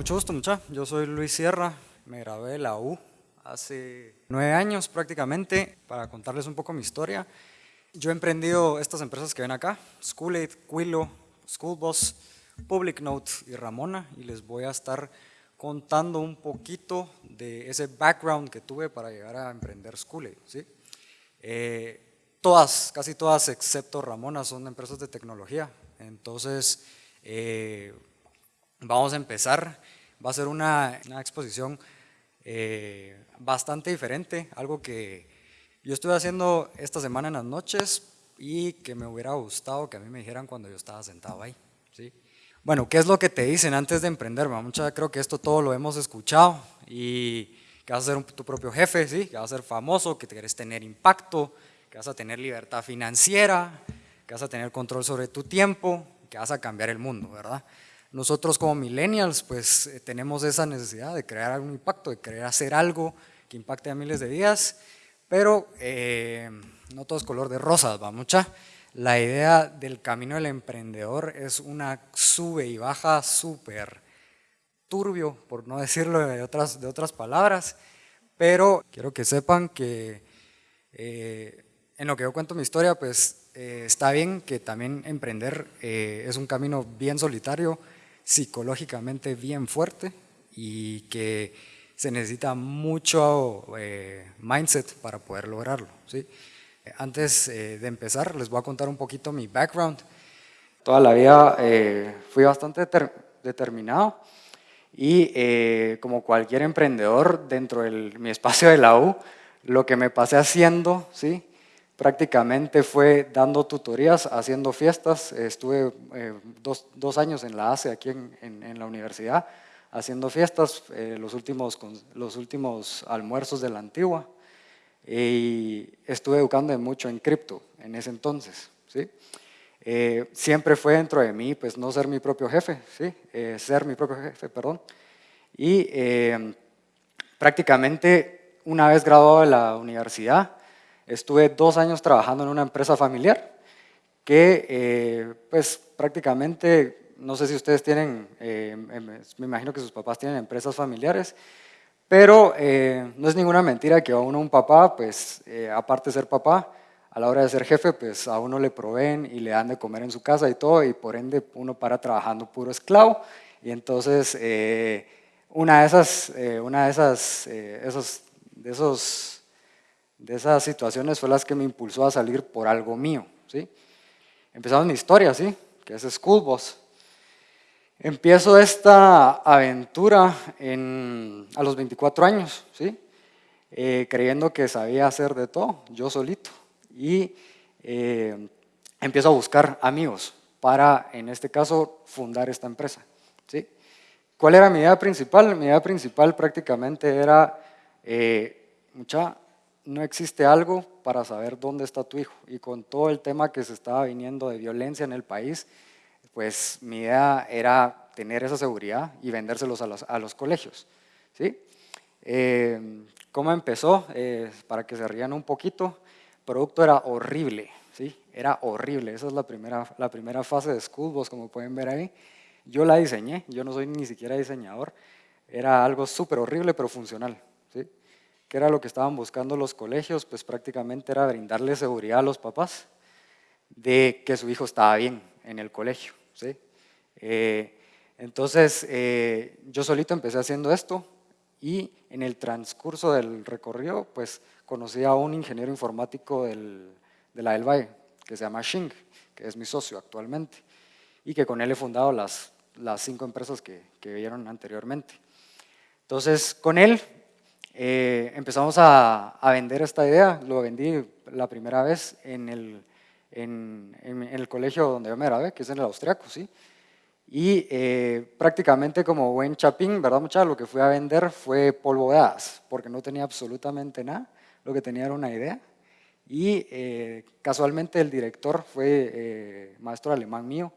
Mucho gusto, mucha. Yo soy Luis Sierra, me gradué de la U hace nueve años prácticamente. Para contarles un poco mi historia, yo he emprendido estas empresas que ven acá, Schoolaid, Quilo, Schoolbus, Public Note y Ramona, y les voy a estar contando un poquito de ese background que tuve para llegar a emprender Schoolaid. ¿sí? Eh, todas, casi todas excepto Ramona son empresas de tecnología, entonces eh, vamos a empezar. Va a ser una, exposición eh, bastante diferente, algo que yo estuve haciendo esta semana en las noches y que me hubiera gustado que a mí me dijeran cuando yo estaba sentado ahí. ¿sí? Bueno, ¿qué es lo que te dicen antes de emprender? Mucha, creo que esto todo lo hemos escuchado y que vas a ser tu propio jefe, ¿sí? que vas a ser famoso, que quieres tener impacto, que vas a tener libertad financiera, que vas a tener control sobre tu tiempo, que vas a cambiar el mundo, ¿verdad? Nosotros como millennials pues eh, tenemos esa necesidad de crear algún impacto, de querer hacer algo que impacte a miles de vidas, pero eh, no todo es color de rosas, va mucha. La idea del camino del emprendedor es una sube y baja súper turbio, por no decirlo de otras, de otras palabras, pero quiero que sepan que eh, en lo que yo cuento mi historia, pues está bien que también emprender es un camino bien solitario, psicológicamente bien fuerte y que se necesita mucho eh, mindset para poder lograrlo. ¿sí? Antes eh, de empezar, les voy a contar un poquito mi background. Toda la vida eh, fui bastante determinado y como cualquier emprendedor dentro de mi espacio de la U, lo que me pasé haciendo, ¿sí? Prácticamente fue dando tutorías, haciendo fiestas. Estuve eh, dos, años en la ACE, aquí en, la universidad, haciendo fiestas, eh, los, últimos, los últimos almuerzos de la antigua. Y estuve educando mucho en cripto en ese entonces. ¿sí? Eh, siempre fue dentro de mí, pues no ser mi propio jefe, ¿sí? ser mi propio jefe, perdón. Y prácticamente una vez graduado de la universidad, Estuve dos años trabajando en una empresa familiar que eh, pues prácticamente, no sé si ustedes tienen, eh, em, me imagino que sus papás tienen empresas familiares, pero eh, no es ninguna mentira que a uno un papá, pues aparte de ser papá, a la hora de ser jefe, pues a uno le proveen y le dan de comer en su casa y todo, y por ende uno para trabajando puro esclavo. Y entonces, una de esas, una de esas, esos, de esos de esas situaciones fue las que me impulsó a salir por algo mío. ¿sí? Empezamos mi historia, ¿sí? que es School Boss. Empiezo esta aventura a los 24 años, ¿sí? Eh, creyendo que sabía hacer de todo, yo solito. Y eh, empiezo a buscar amigos para, en este caso, fundar esta empresa. ¿sí? ¿Cuál era mi idea principal? Mi idea principal prácticamente era, eh, mucha, no existe algo para saber dónde está tu hijo. Y con todo el tema que se estaba viniendo de violencia en el país, pues mi idea era tener esa seguridad y vendérselos a los, a los colegios. ¿sí? Eh, ¿Cómo empezó? Eh, para que se rían un poquito, el producto era horrible, ¿sí? era horrible. Esa es la primera, la primera fase de Schoolboss, como pueden ver ahí. Yo la diseñé, yo no soy ni siquiera diseñador. Era algo súper horrible, pero funcional. ¿Qué era lo que estaban buscando los colegios? Pues prácticamente era brindarle seguridad a los papás de que su hijo estaba bien en el colegio. ¿sí? Eh, entonces, eh, yo solito empecé haciendo esto y en el transcurso del recorrido, pues conocí a un ingeniero informático del, de la del que se llama Xing, que es mi socio actualmente, y que con él he fundado las, las cinco empresas que, que vieron anteriormente. Entonces, con él eh, empezamos a, vender esta idea, lo vendí la primera vez en el, en, el colegio donde yo me grabé, que es en el austriaco, ¿sí? Y eh, prácticamente como buen chapín, ¿verdad muchachos? Lo que fui a vender fue polvo de hadas, porque no tenía absolutamente nada, lo que tenía era una idea. Y eh, casualmente el director fue maestro alemán mío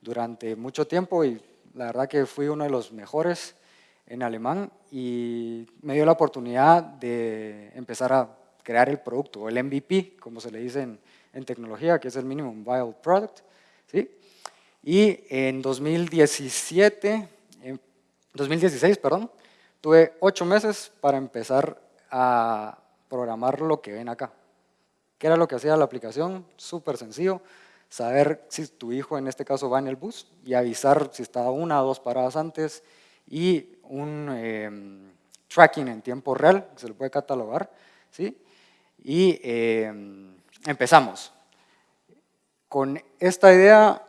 durante mucho tiempo y la verdad que fui uno de los mejores en alemán y me dio la oportunidad de empezar a crear el producto, o el MVP, como se le dice en, tecnología, que es el Minimum Viable Product. ¿sí? Y en 2017 em, 2016, perdón, tuve ocho meses para empezar a programar lo que ven acá. ¿Qué era lo que hacía la aplicación? Súper sencillo, saber si tu hijo en este caso va en el bus y avisar si está una o dos paradas antes y un em, tracking en tiempo real, que se lo puede catalogar, ¿sí? Y em, empezamos. Con esta idea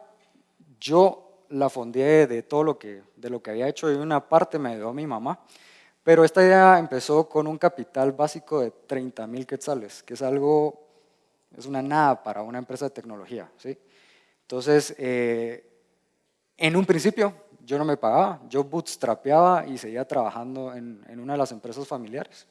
yo la fondeé de todo lo que, de lo que había hecho y una parte me dio mi mamá, pero esta idea empezó con un capital básico de 30 mil quetzales, que es algo, es una nada para una empresa de tecnología. ¿sí? Entonces, eh, en un principio yo no me pagaba, yo bootstrapeaba y seguía trabajando en, en una de las empresas familiares.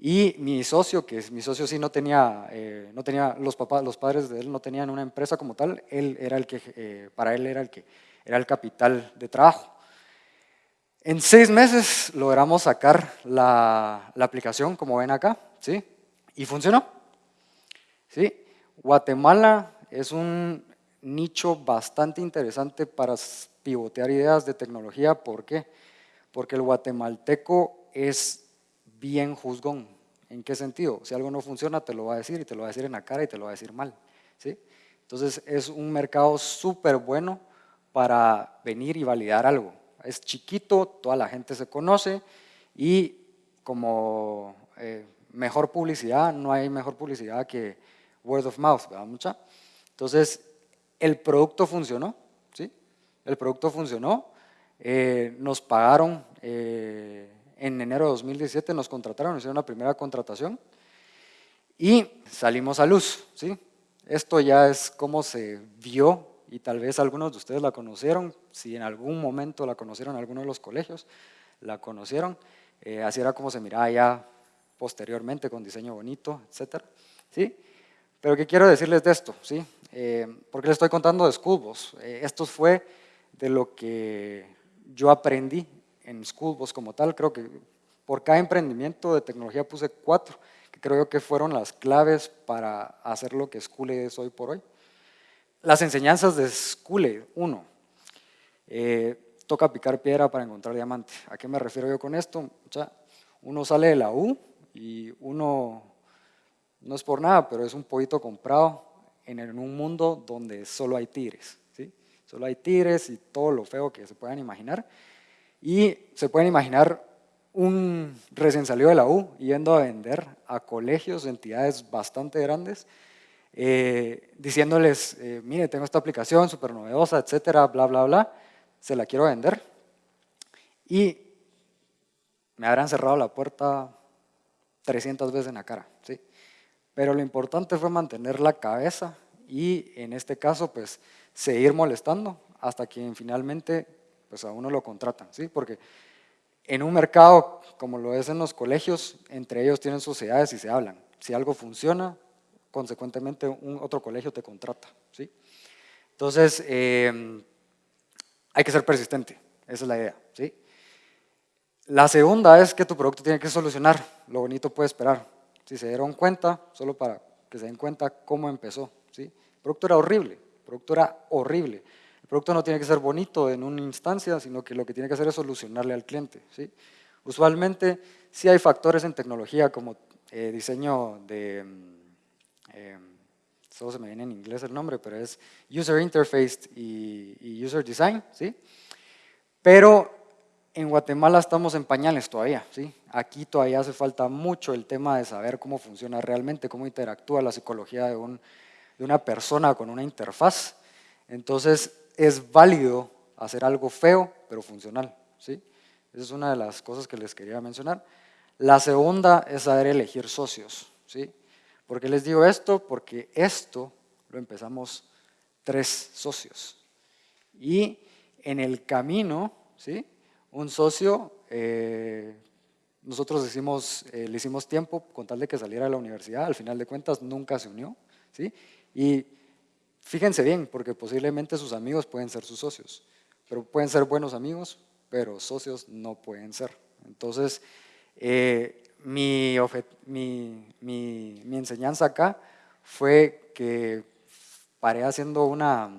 Y mi socio, que mi socio sí no tenía, eh, no tenía los papás, los padres de él no tenían una empresa como tal, él era el que, eh, para él era el que era el capital de trabajo. En seis meses logramos sacar la, la aplicación, como ven acá, ¿sí? Y funcionó. ¿sí? Guatemala es un nicho bastante interesante para pivotear ideas de tecnología. ¿Por qué? Porque el guatemalteco es bien juzgón. ¿En qué sentido? Si algo no funciona, te lo va a decir y te lo va a decir en la cara y te lo va a decir mal. ¿sí? Entonces es un mercado súper bueno para venir y validar algo. Es chiquito, toda la gente se conoce y como eh, mejor publicidad, no hay mejor publicidad que word of mouth, ¿verdad? Mucha. Entonces, el producto funcionó. El producto funcionó, eh, nos pagaron eh, en enero de 2017 nos contrataron, hicieron una primera contratación y salimos a luz. ¿sí? Esto ya es como se vio y tal vez algunos de ustedes la conocieron, si en algún momento la conocieron en alguno de los colegios, la conocieron, eh, así era como se miraba ya posteriormente con diseño bonito, etc. ¿sí? Pero ¿qué quiero decirles de esto? ¿sí? Eh, porque les estoy contando de Schoolboss. Eh, esto fue de lo que yo aprendí en Schoolboss como tal, creo que por cada emprendimiento de tecnología puse cuatro, que creo que fueron las claves para hacer lo que Schooled es hoy por hoy. Las enseñanzas de Schooled, uno, eh, toca picar piedra para encontrar diamante. ¿A qué me refiero yo con esto? uno sale de la U y uno, no es por nada, pero es un poquito comprado en un mundo donde solo hay tigres. Solo hay tigres y todo lo feo que se puedan imaginar. Y se pueden imaginar un recién salido de la U yendo a vender a colegios, entidades bastante grandes, eh, diciéndoles, eh, mire, tengo esta aplicación súper novedosa, etcétera, bla, bla, bla, se la quiero vender. Y me habrán cerrado la puerta 300 veces en la cara, ¿sí? Pero lo importante fue mantener la cabeza y en este caso, pues, seguir molestando hasta que finalmente pues a uno lo contratan, ¿sí? Porque en un mercado como lo es en los colegios, entre ellos tienen sociedades y se hablan. Si algo funciona, consecuentemente un otro colegio te contrata, ¿sí? Entonces, eh, hay que ser persistente, esa es la idea, ¿sí? La segunda es que tu producto tiene que solucionar, lo bonito puede esperar. Si se dieron cuenta, solo para que se den cuenta cómo empezó, El producto era horrible, el producto era horrible. El producto no tiene que ser bonito en una instancia, sino que lo que tiene que hacer es solucionarle al cliente. ¿sí? Usualmente sí hay factores en tecnología como eh, diseño de, eh, solo se me viene en inglés el nombre, pero es User Interface y, User Design. Pero en Guatemala estamos en pañales todavía. Aquí todavía hace falta mucho el tema de saber cómo funciona realmente, cómo interactúa la psicología de, un, de una persona con una interfaz. Entonces, es válido hacer algo feo, pero funcional. ¿sí? Esa es una de las cosas que les quería mencionar. La segunda es saber elegir socios. ¿sí? ¿Por qué les digo esto? Porque esto lo empezamos tres socios. Y en el camino, ¿sí? un socio, eh, nosotros eh, le hicimos tiempo con tal de que saliera de la universidad, al final de cuentas nunca se unió. ¿sí? Y Fíjense bien, porque posiblemente sus amigos pueden ser sus socios, pero pueden ser buenos amigos, pero socios no pueden ser. Entonces, eh, mi, mi, mi, enseñanza acá fue que paré haciendo una,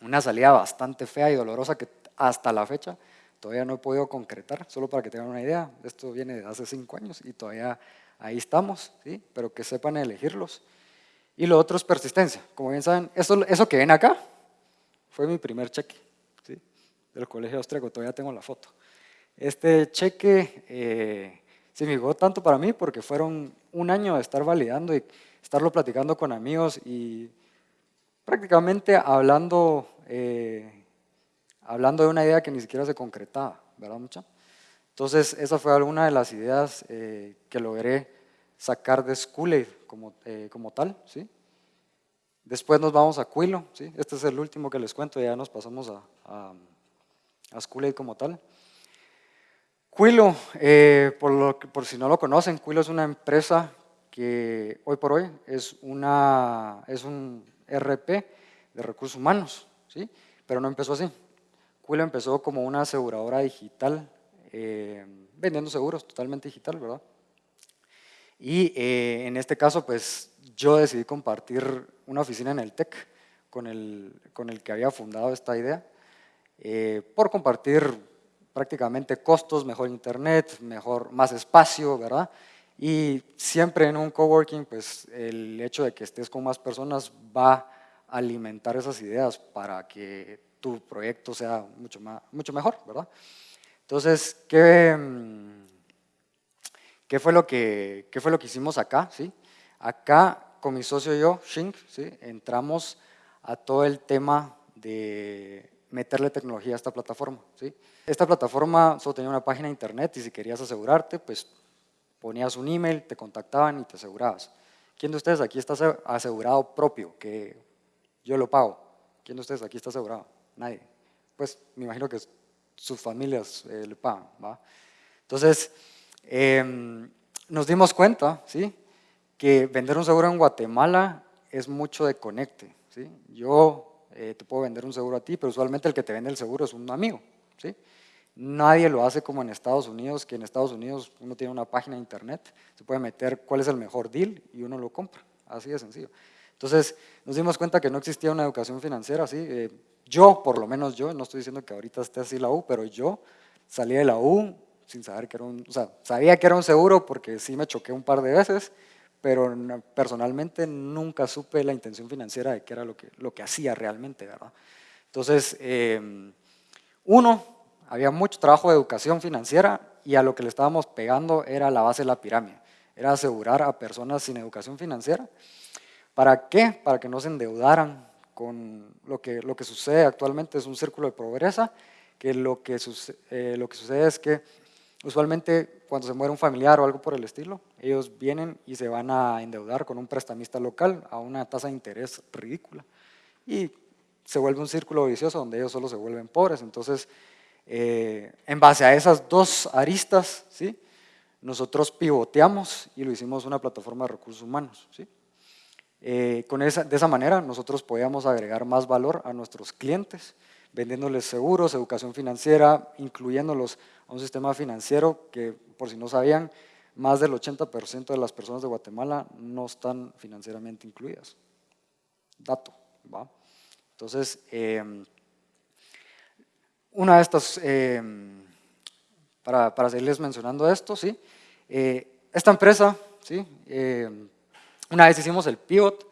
una salida bastante fea y dolorosa que hasta la fecha todavía no he podido concretar, solo para que tengan una idea, esto viene de hace cinco años y todavía ahí estamos, ¿sí? pero que sepan elegirlos. Y lo otro es persistencia. Como bien saben, eso, eso que ven acá fue mi primer cheque ¿sí? del colegio austriaco, todavía tengo la foto. Este cheque eh, significó tanto para mí porque fueron un año de estar validando y estarlo platicando con amigos y prácticamente hablando, eh, hablando de una idea que ni siquiera se concretaba, ¿verdad mucha? Entonces esa fue alguna de las ideas eh, que logré sacar de School como, eh, como tal, ¿sí? Después nos vamos a Quilo, ¿sí? Este es el último que les cuento, ya nos pasamos a, a, a como tal. Quilo, eh, por, por, si no lo conocen, Quilo es una empresa que hoy por hoy es, una, es un RP de recursos humanos, ¿sí? pero no empezó así. Quilo empezó como una aseguradora digital, eh, vendiendo seguros totalmente digital, ¿verdad? Y eh, en este caso, pues yo decidí compartir una oficina en el TEC con el, con el que había fundado esta idea, por compartir prácticamente costos, mejor internet, mejor, más espacio, ¿verdad? Y siempre en un coworking, pues el hecho de que estés con más personas va a alimentar esas ideas para que tu proyecto sea mucho, más, mucho mejor, ¿verdad? Entonces, ¿qué, mm, qué, fue lo que, ¿qué fue lo que hicimos acá? ¿sí? Acá, con mi socio y yo, Shink, ¿sí? entramos a todo el tema de meterle tecnología a esta plataforma. ¿sí? Esta plataforma solo tenía una página de internet y si querías asegurarte, pues ponías un email, te contactaban y te asegurabas. ¿Quién de ustedes aquí está asegurado propio, que yo lo pago? ¿Quién de ustedes aquí está asegurado? Nadie. Pues me imagino que sus familias eh, le pagan. ¿va? Entonces, em, nos dimos cuenta ¿sí? que vender un seguro en Guatemala es mucho de conecte. ¿sí? Yo eh, te puedo vender un seguro a ti, pero usualmente el que te vende el seguro es un amigo. ¿sí? Nadie lo hace como en Estados Unidos, que en Estados Unidos uno tiene una página de internet, se puede meter cuál es el mejor deal y uno lo compra, así de sencillo. Entonces nos dimos cuenta que no existía una educación financiera, ¿sí? Eh, yo, por lo menos yo, no estoy diciendo que ahorita esté así la U, pero yo salí de la U sin saber que era un, o sea, sabía que era un seguro porque sí me choqué un par de veces, pero personalmente nunca supe la intención financiera de qué era lo que, lo que hacía realmente, ¿verdad? Entonces, em, uno, había mucho trabajo de educación financiera y a lo que le estábamos pegando era la base de la pirámide, era asegurar a personas sin educación financiera. ¿Para qué? Para que no se endeudaran con lo que, lo que sucede actualmente, es un círculo de pobreza, que lo que, eh, lo que sucede es que Usualmente cuando se muere un familiar o algo por el estilo, ellos vienen y se van a endeudar con un prestamista local a una tasa de interés ridícula. Y se vuelve un círculo vicioso donde ellos solo se vuelven pobres. Entonces, eh, en base a esas dos aristas, ¿sí? nosotros pivoteamos y lo hicimos una plataforma de recursos humanos. ¿sí? Eh, con esa, de esa manera nosotros podíamos agregar más valor a nuestros clientes, vendiéndoles seguros, educación financiera, incluyéndolos a un sistema financiero que, por si no sabían, más del 80% de las personas de Guatemala no están financieramente incluidas. Dato, ¿va? Entonces, em, una de estas, em, para, para, seguirles mencionando esto, ¿sí? Eh, esta empresa, ¿sí? Em, una vez hicimos el pivot,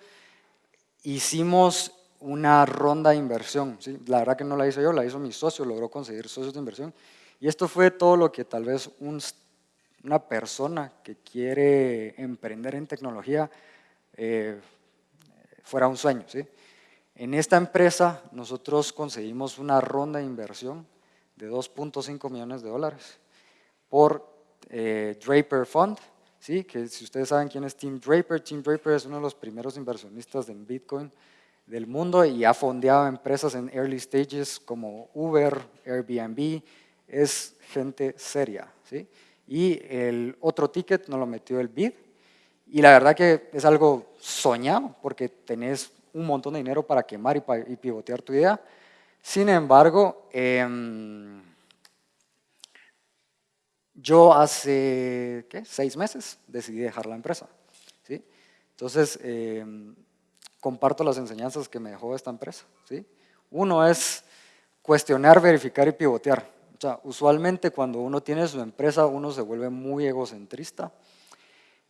hicimos una ronda de inversión, ¿sí? la verdad que no la hice yo, la hizo mi socio, logró conseguir socios de inversión, y esto fue todo lo que tal vez una persona que quiere emprender en tecnología eh, fuera un sueño. En esta empresa nosotros conseguimos una ronda de inversión de 2.5 millones de dólares por eh, Draper Fund, ¿sí? que si ustedes saben quién es Tim Draper, Tim Draper es uno de los primeros inversionistas en Bitcoin del mundo y ha fondeado empresas en early stages como Uber, Airbnb, es gente seria. ¿sí? Y el otro ticket nos lo metió el BID. Y la verdad que es algo soñado porque tenés un montón de dinero para quemar y, pivotear tu idea. Sin embargo, em, yo hace ¿qué? seis meses decidí dejar la empresa. ¿sí? Entonces, em, comparto las enseñanzas que me dejó esta empresa. ¿sí? Uno es cuestionar, verificar y pivotear. mucha, usualmente cuando uno tiene su empresa, uno se vuelve muy egocentrista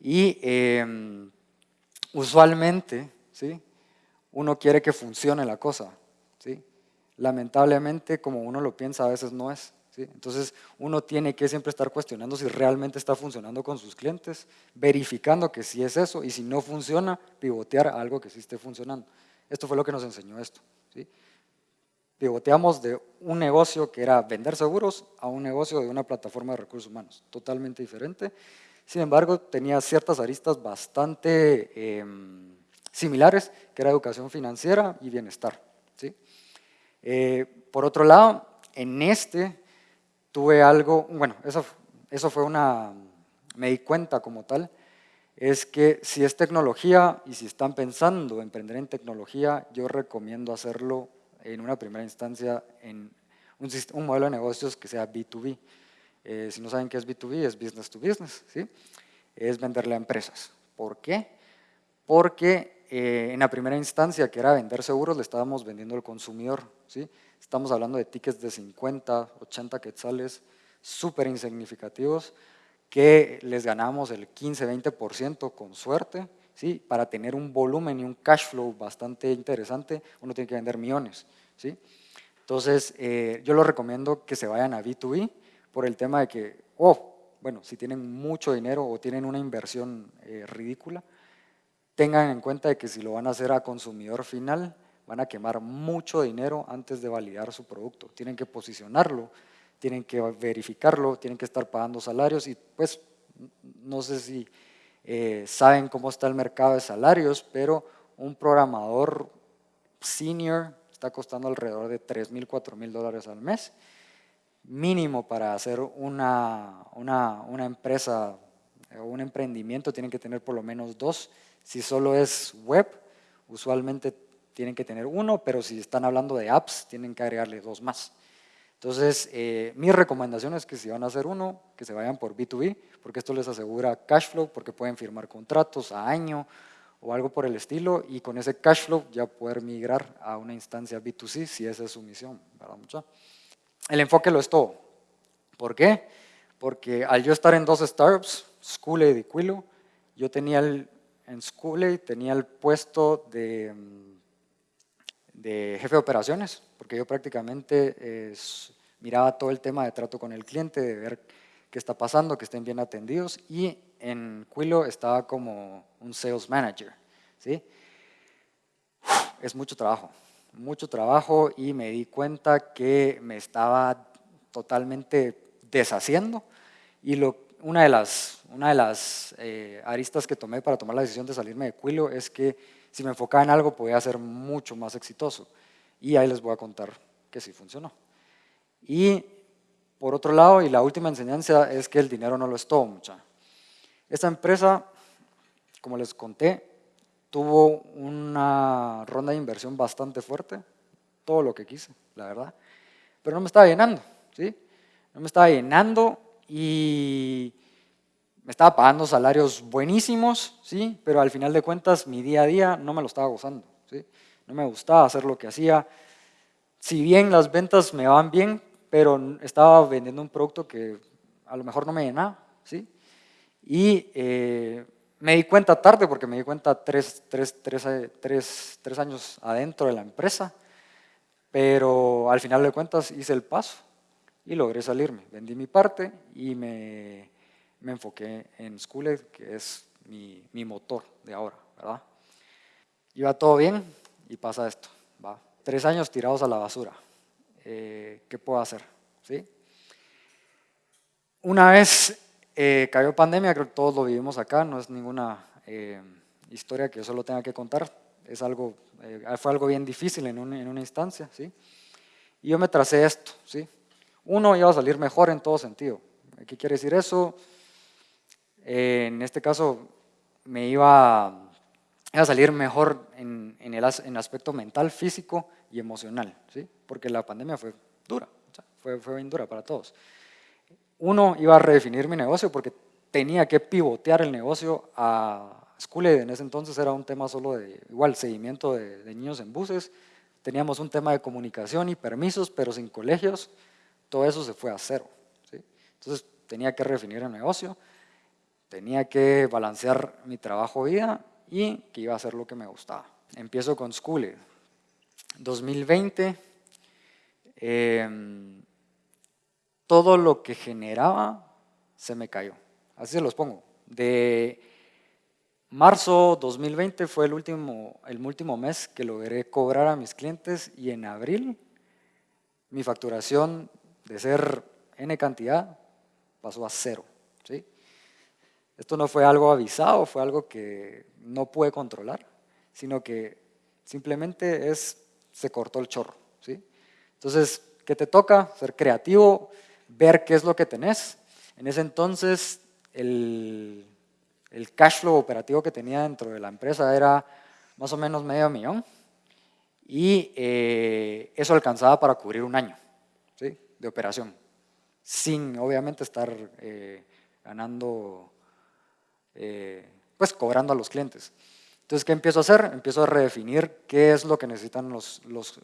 y em, usualmente, ¿sí? Uno quiere que funcione la cosa, ¿sí? Lamentablemente, como uno lo piensa, a veces no es. Entonces, uno tiene que siempre estar cuestionando si realmente está funcionando con sus clientes, verificando que sí es eso, y si no funciona, pivotear algo que sí esté funcionando. Esto fue lo que nos enseñó esto. Pivoteamos de un negocio que era vender seguros a un negocio de una plataforma de recursos humanos, totalmente diferente. Sin embargo, tenía ciertas aristas bastante em, similares, que era educación financiera y bienestar. Eh, por otro lado, en este tuve algo, bueno, eso, eso fue una, me di cuenta como tal, es que si es tecnología y si están pensando emprender en tecnología, yo recomiendo hacerlo en una primera instancia en un, un modelo de negocios que sea B2B. Eh, si no saben qué es B2B, es business to business, ¿sí? es venderle a empresas. ¿Por qué? Porque eh, en la primera instancia, que era vender seguros, le estábamos vendiendo al consumidor. ¿sí? Estamos hablando de tickets de 50, 80 quetzales, súper insignificativos, que les ganamos el 15, 20% con suerte. ¿sí? Para tener un volumen y un cash flow bastante interesante, uno tiene que vender millones. ¿sí? Entonces, eh, yo lo recomiendo que se vayan a B2B por el tema de que, oh, bueno, si tienen mucho dinero o tienen una inversión eh, ridícula, tengan en cuenta de que si lo van a hacer a consumidor final, van a quemar mucho dinero antes de validar su producto. Tienen que posicionarlo, tienen que verificarlo, tienen que estar pagando salarios y pues no sé si eh, saben cómo está el mercado de salarios, pero un programador senior está costando alrededor de 3 mil, 4 mil dólares al mes, mínimo para hacer una, una, una empresa o un emprendimiento tienen que tener por lo menos dos si solo es web, usualmente tienen que tener uno, pero si están hablando de apps, tienen que agregarle dos más. Entonces, eh, mi recomendación es que si van a hacer uno, que se vayan por B2B, porque esto les asegura cash flow, porque pueden firmar contratos a año o algo por el estilo, y con ese cash flow ya poder migrar a una instancia B2C, si esa es su misión. ¿verdad? El enfoque lo es todo. ¿Por qué? Porque al yo estar en dos startups, School y Quilo, yo tenía el, en Schooley tenía el puesto de, de, jefe de operaciones, porque yo prácticamente miraba todo el tema de trato con el cliente, de ver qué está pasando, que estén bien atendidos, y en Quilo estaba como un sales manager. ¿sí? Es mucho trabajo, mucho trabajo, y me di cuenta que me estaba totalmente deshaciendo, y lo, una de las, una de las eh, aristas que tomé para tomar la decisión de salirme de Quilo es que si me enfocaba en algo podía ser mucho más exitoso. Y ahí les voy a contar que sí funcionó. Y por otro lado, y la última enseñanza es que el dinero no lo es todo, mucha. Esta empresa, como les conté, tuvo una ronda de inversión bastante fuerte, todo lo que quise, la verdad, pero no me estaba llenando, ¿sí? No me estaba llenando y me estaba pagando salarios buenísimos, ¿sí? pero al final de cuentas mi día a día no me lo estaba gozando. ¿sí? No me gustaba hacer lo que hacía. Si bien las ventas me van bien, pero estaba vendiendo un producto que a lo mejor no me llenaba. ¿sí? Y eh, me di cuenta tarde, porque me di cuenta tres, tres, tres, tres años adentro de la empresa, pero al final de cuentas hice el paso y logré salirme. Vendí mi parte y me, me enfoqué en Schooled, que es mi, mi, motor de ahora, ¿verdad? Iba todo bien y pasa esto, ¿va? Tres años tirados a la basura. Eh, ¿Qué puedo hacer? ¿Sí? Una vez eh, cayó pandemia, creo que todos lo vivimos acá, no es ninguna eh, historia que yo solo tenga que contar, es algo, fue algo bien difícil en, en una instancia, ¿sí? Y yo me tracé esto, ¿sí? Uno iba a salir mejor en todo sentido. ¿Qué quiere decir eso? Eh, en este caso me iba, a salir mejor en, el, aspecto mental, físico y emocional, ¿sí? porque la pandemia fue dura, fue, fue bien dura para todos. Uno iba a redefinir mi negocio porque tenía que pivotear el negocio a Schooled, en ese entonces era un tema solo de, igual, seguimiento de niños en buses, teníamos un tema de comunicación y permisos, pero sin colegios, todo eso se fue a cero. Entonces tenía que redefinir el negocio, tenía que balancear mi trabajo-vida y que iba a hacer lo que me gustaba. Empiezo con School 2020, em, todo lo que generaba se me cayó. Así se los pongo. De marzo 2020 fue el último, el último mes que logré cobrar a mis clientes y en abril mi facturación de ser N cantidad pasó a cero. Esto no fue algo avisado, fue algo que no pude controlar, sino que simplemente es, se cortó el chorro. ¿sí? Entonces, ¿qué te toca? Ser creativo, ver qué es lo que tenés. En ese entonces, el, el cash flow operativo que tenía dentro de la empresa era más o menos medio millón y eh, eso alcanzaba para cubrir un año ¿sí? de operación, sin obviamente estar eh, ganando, eh, pues cobrando a los clientes. Entonces, ¿qué empiezo a hacer? Empiezo a redefinir qué es lo que necesitan los, los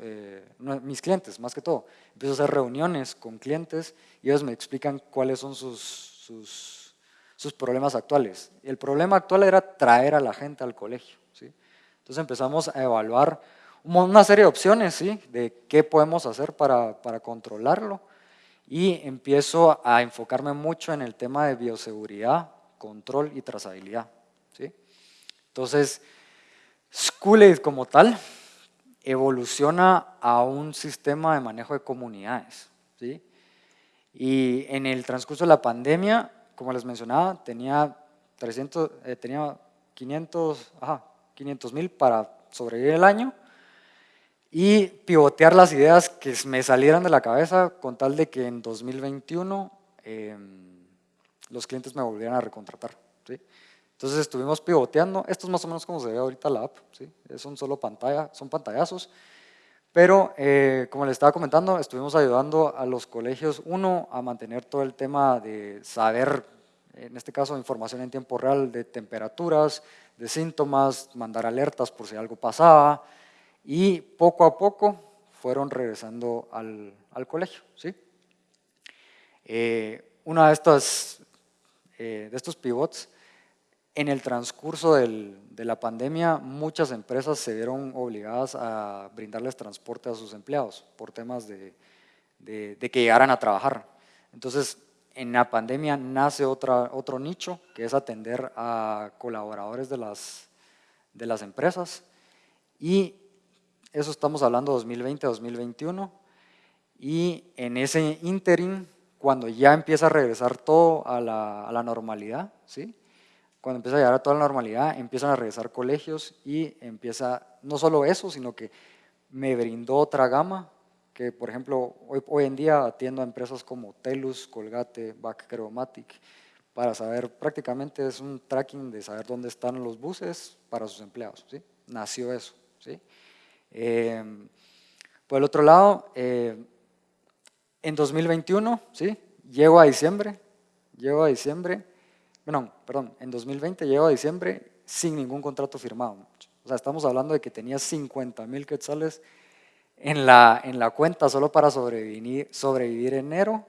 mis clientes, más que todo. Empiezo a hacer reuniones con clientes y ellos me explican cuáles son sus, sus, sus problemas actuales. El problema actual era traer a la gente al colegio. ¿sí? Entonces empezamos a evaluar una serie de opciones ¿sí? de qué podemos hacer para, para controlarlo y empiezo a enfocarme mucho en el tema de bioseguridad, control y trazabilidad. ¿sí? Entonces, Schoolaid como tal evoluciona a un sistema de manejo de comunidades. ¿sí? Y en el transcurso de la pandemia, como les mencionaba, tenía, 300, eh, tenía 500 mil para sobrevivir el año y pivotear las ideas que me salieran de la cabeza con tal de que en 2021 em, los clientes me volvieran a recontratar. ¿sí? Entonces estuvimos pivoteando, esto es más o menos como se ve ahorita la app, ¿sí? es un solo pantalla, son pantallazos, pero eh, como les estaba comentando, estuvimos ayudando a los colegios, uno, a mantener todo el tema de saber, en este caso información en tiempo real de temperaturas, de síntomas, mandar alertas por si algo pasaba, y poco a poco fueron regresando al, al colegio. ¿sí? Eh, una de, estas, eh, de estos pivots, en el transcurso del, de la pandemia, muchas empresas se vieron obligadas a brindarles transporte a sus empleados por temas de, de, de que llegaran a trabajar. Entonces, en la pandemia nace otra, otro nicho, que es atender a colaboradores de las, de las empresas y eso estamos hablando 2020-2021. Y en ese interim, cuando ya empieza a regresar todo a la, a la, normalidad, ¿sí? cuando empieza a llegar a toda la normalidad, empiezan a regresar colegios y empieza, no solo eso, sino que me brindó otra gama, que por ejemplo, hoy, hoy en día atiendo a empresas como Telus, Colgate, Backcromatic, para saber, prácticamente es un tracking de saber dónde están los buses para sus empleados, ¿sí? Nació eso, ¿sí? Eh, por el otro lado, eh, en 2021, ¿sí? Llego a diciembre, llego a diciembre, no, perdón, en 2020 llego a diciembre sin ningún contrato firmado. O sea, estamos hablando de que tenía 50 mil quetzales en la, en la cuenta solo para sobrevivir, sobrevivir enero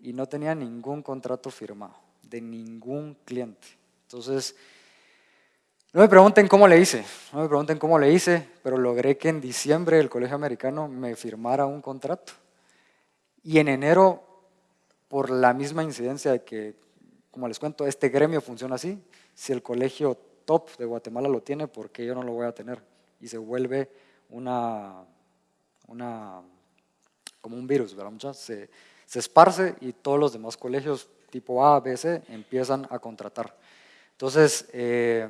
y no tenía ningún contrato firmado de ningún cliente. Entonces, no me pregunten cómo le hice, no me pregunten cómo le hice, pero logré que en diciembre el Colegio Americano me firmara un contrato. Y en enero, por la misma incidencia de que, como les cuento, este gremio funciona así, si el colegio top de Guatemala lo tiene, ¿por qué yo no lo voy a tener? Y se vuelve una, una como un virus, ¿verdad? Se, se esparce y todos los demás colegios tipo A, B, C empiezan a contratar. Entonces, eh,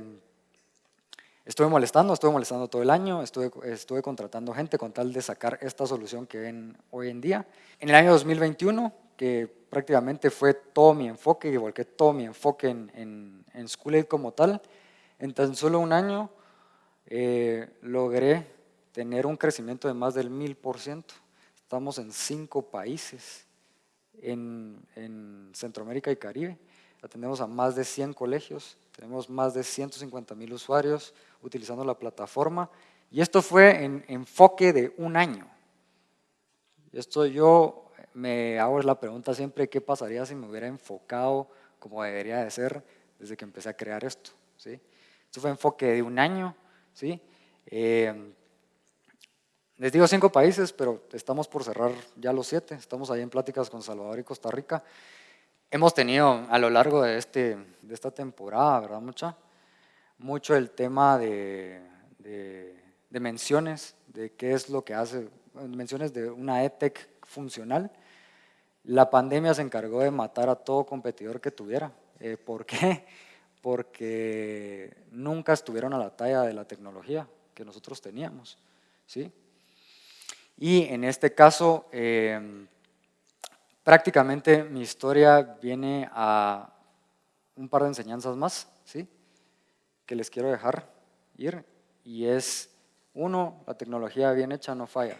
Estuve molestando, estuve molestando todo el año, estuve, estuve contratando gente con tal de sacar esta solución que ven hoy en día. En el año 2021, que prácticamente fue todo mi enfoque, y volqué todo mi enfoque en, en, en School como tal, en tan solo un año eh, logré tener un crecimiento de más del mil por ciento. Estamos en cinco países en, en Centroamérica y Caribe. Atendemos a más de 100 colegios, tenemos más de 150 mil usuarios, utilizando la plataforma. Y esto fue en enfoque de un año. Esto yo me hago la pregunta siempre, ¿qué pasaría si me hubiera enfocado como debería de ser desde que empecé a crear esto? ¿sí? Esto fue enfoque de un año, ¿sí? Eh, les digo cinco países, pero estamos por cerrar ya los siete. Estamos ahí en pláticas con Salvador y Costa Rica. Hemos tenido a lo largo de, este, de esta temporada, ¿verdad? Mucha, mucho el tema de, de, menciones, de qué es lo que hace, menciones de una EdTech funcional. La pandemia se encargó de matar a todo competidor que tuviera. Eh, ¿Por qué? Porque nunca estuvieron a la talla de la tecnología que nosotros teníamos. ¿sí? Y en este caso, eh, prácticamente mi historia viene a un par de enseñanzas más, ¿sí? Que les quiero dejar ir. Y es, uno, la tecnología bien hecha no falla.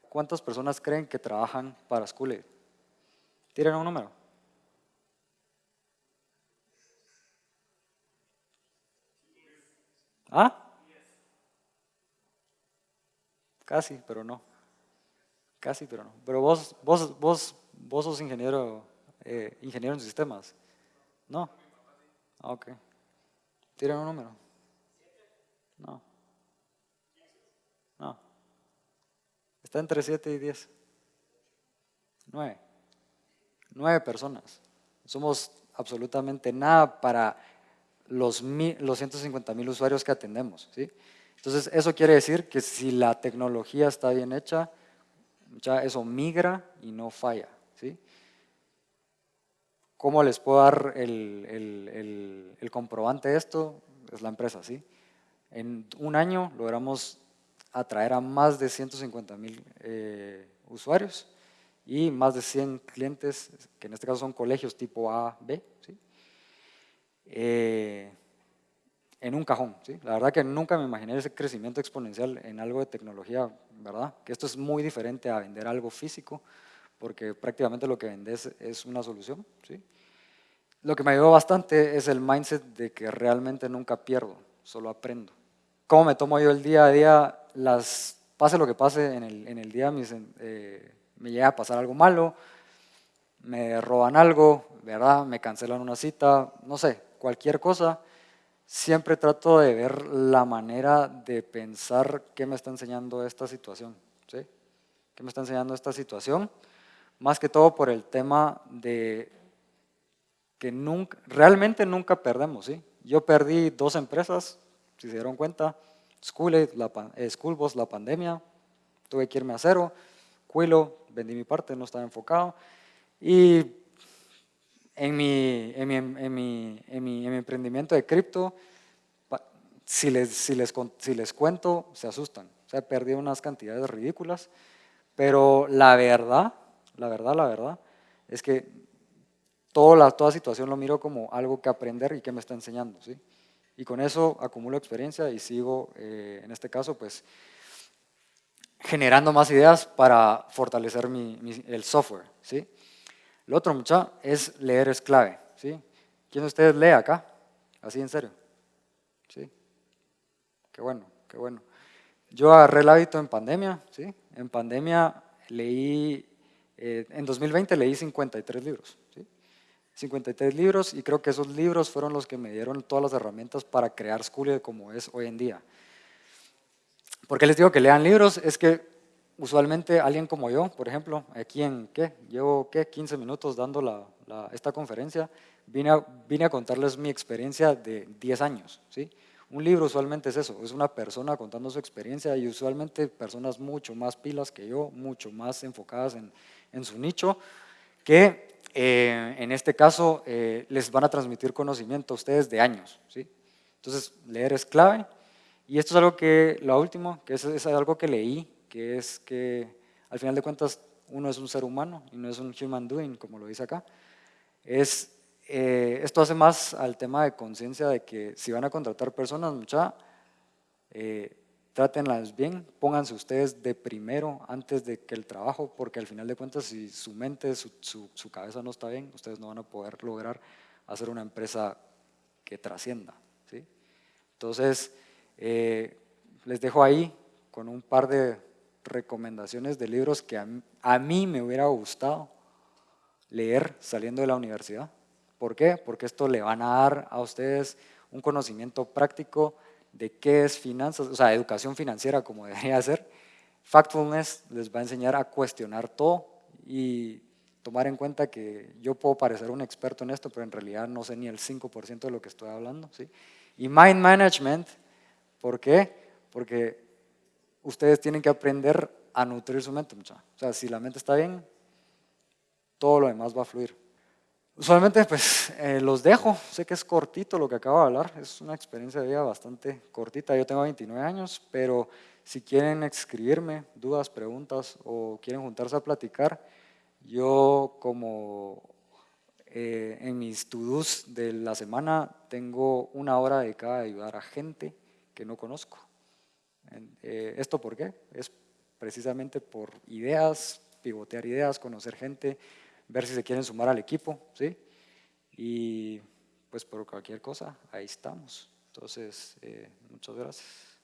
¿Cuántas personas creen que trabajan para School Tiren un número. ¿Ah? Casi, pero no. Casi, pero no. Pero vos, vos, vos, vos sos ingeniero, eh, ingeniero en sistemas. ¿No? Ah, ok. Tiran un número. No. No. Está entre 7 y 10. 9. 9 personas. Somos absolutamente nada para los, los 150 mil usuarios que atendemos. ¿sí? Entonces, eso quiere decir que si la tecnología está bien hecha, ya eso migra y no falla. ¿sí? ¿Cómo les puedo dar el, comprobante de esto? Es la empresa. ¿sí? En un año logramos atraer a más de 150 mil eh, usuarios y más de 100 clientes, que en este caso son colegios tipo A, B. ¿sí? Eh, en un cajón. ¿sí? La verdad que nunca me imaginé ese crecimiento exponencial en algo de tecnología, ¿verdad? Que esto es muy diferente a vender algo físico, porque prácticamente lo que vendes es una solución. ¿sí? Lo que me ayudó bastante es el mindset de que realmente nunca pierdo, solo aprendo. ¿Cómo me tomo yo el día a día? Las, pase lo que pase en el, día, eh, me llega a pasar algo malo, me roban algo, ¿verdad? Me cancelan una cita, no sé, cualquier cosa siempre trato de ver la manera de pensar qué me está enseñando esta situación. ¿sí? ¿Qué me está enseñando esta situación? Más que todo por el tema de que nunca, realmente nunca perdemos. ¿sí? Yo perdí dos empresas, si se dieron cuenta, School, la, eh, pandemia, tuve que irme a cero, Quilo, vendí mi parte, no estaba enfocado, y en mi, en mi, en mi, en mi, emprendimiento de cripto, si les, si, les, si les cuento, se asustan. O sea, he perdido unas cantidades ridículas, pero la verdad, la verdad, la verdad, es que toda, la, toda situación lo miro como algo que aprender y que me está enseñando. ¿sí? Y con eso acumulo experiencia y sigo, eh, en este caso, pues generando más ideas para fortalecer mi, el software. ¿sí? Lo otro, mucha, es leer es clave. ¿sí? ¿Quién de ustedes lee acá? Así en serio. ¿Sí? Qué bueno, qué bueno. Yo agarré el hábito en pandemia. ¿sí? En pandemia leí, eh, en 2020 leí 53 libros. ¿sí? 53 libros y creo que esos libros fueron los que me dieron todas las herramientas para crear School como es hoy en día. ¿Por qué les digo que lean libros? Es que usualmente alguien como yo, por ejemplo, aquí en, ¿qué? Llevo, ¿qué? 15 minutos dando la, esta conferencia, vine a, vine a contarles mi experiencia de 10 años, ¿sí? Un libro usualmente es eso, es una persona contando su experiencia y usualmente personas mucho más pilas que yo, mucho más enfocadas en, en su nicho, que eh, en este caso eh, les van a transmitir conocimiento a ustedes de años, ¿sí? Entonces, leer es clave. Y esto es algo que, lo último, que es, es algo que leí que es que al final de cuentas uno es un ser humano y no es un human doing, como lo dice acá. Es, eh, esto hace más al tema de conciencia de que si van a contratar personas, mucha, eh, trátenlas bien, pónganse ustedes de primero antes de que el trabajo, porque al final de cuentas si su mente, su, su, cabeza no está bien, ustedes no van a poder lograr hacer una empresa que trascienda. ¿sí? Entonces, eh, les dejo ahí con un par de recomendaciones de libros que a, mí me hubiera gustado leer saliendo de la universidad. ¿Por qué? Porque esto le van a dar a ustedes un conocimiento práctico de qué es finanzas, o sea, educación financiera como debería ser. Factfulness les va a enseñar a cuestionar todo y tomar en cuenta que yo puedo parecer un experto en esto, pero en realidad no sé ni el 5% de lo que estoy hablando. ¿sí? Y Mind Management, ¿por qué? Porque ustedes tienen que aprender a nutrir su mente. O sea, si la mente está bien, todo lo demás va a fluir. Usualmente pues eh, los dejo, sé que es cortito lo que acabo de hablar, es una experiencia de vida bastante cortita, yo tengo 29 años, pero si quieren escribirme dudas, preguntas o quieren juntarse a platicar, yo como eh, en mis to-dos de la semana tengo una hora dedicada a ayudar a gente que no conozco. Eh, ¿Esto por qué? Es precisamente por ideas, pivotear ideas, conocer gente, ver si se quieren sumar al equipo, ¿sí? Y pues por cualquier cosa, ahí estamos. Entonces, eh, muchas gracias.